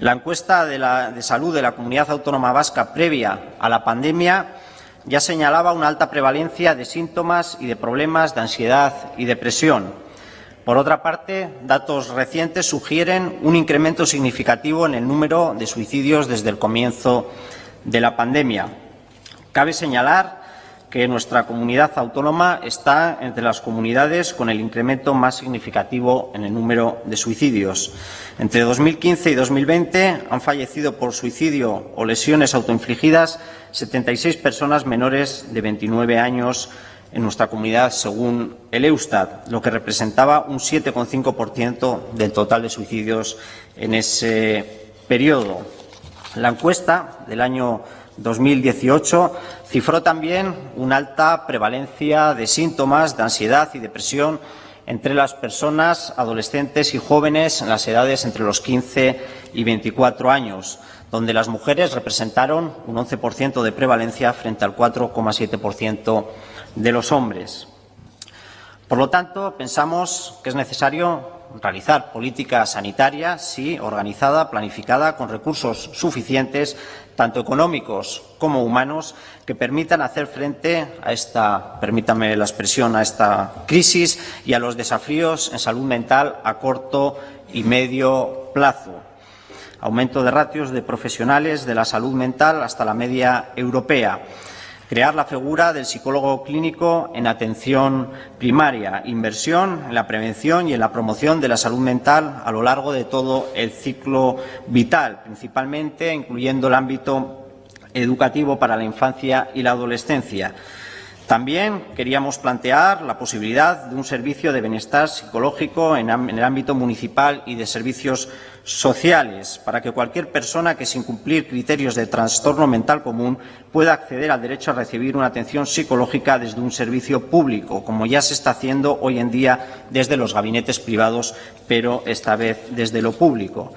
La encuesta de, salud de la Comunidad Autónoma Vasca previa a la pandemia ya señalaba una alta prevalencia de síntomas y de problemas de ansiedad y depresión. Por otra parte, datos recientes sugieren un incremento significativo en el número de suicidios desde el comienzo de la pandemia. Cabe señalar que nuestra comunidad autónoma está entre las comunidades con el incremento más significativo en el número de suicidios. Entre 2015 y 2020 han fallecido por suicidio o lesiones autoinfligidas 76 personas menores de 29 años en nuestra comunidad, según el Eustat, lo que representaba un 7,5% del total de suicidios en ese periodo. La encuesta del año 2018 cifró también una alta prevalencia de síntomas de ansiedad y depresión entre las personas adolescentes y jóvenes en las edades entre los 15 y 24 años, donde las mujeres representaron un 11% de prevalencia frente al 4,7% de los hombres. Por lo tanto, pensamos que es necesario realizar política sanitaria, sí, organizada, planificada, con recursos suficientes, tanto económicos como humanos, que permitan hacer frente a esta, permítame la expresión, a esta crisis y a los desafíos en salud mental a corto y medio plazo. Aumento de ratios de profesionales de la salud mental hasta la media europea crear la figura del psicólogo clínico en atención primaria, inversión en la prevención y en la promoción de la salud mental a lo largo de todo el ciclo vital, principalmente incluyendo el ámbito educativo para la infancia y la adolescencia. También queríamos plantear la posibilidad de un servicio de bienestar psicológico en, el ámbito municipal y de servicios sociales, para que cualquier persona que sin cumplir criterios de trastorno mental común pueda acceder al derecho a recibir una atención psicológica desde un servicio público, como ya se está haciendo hoy en día desde los gabinetes privados, pero esta vez desde lo público.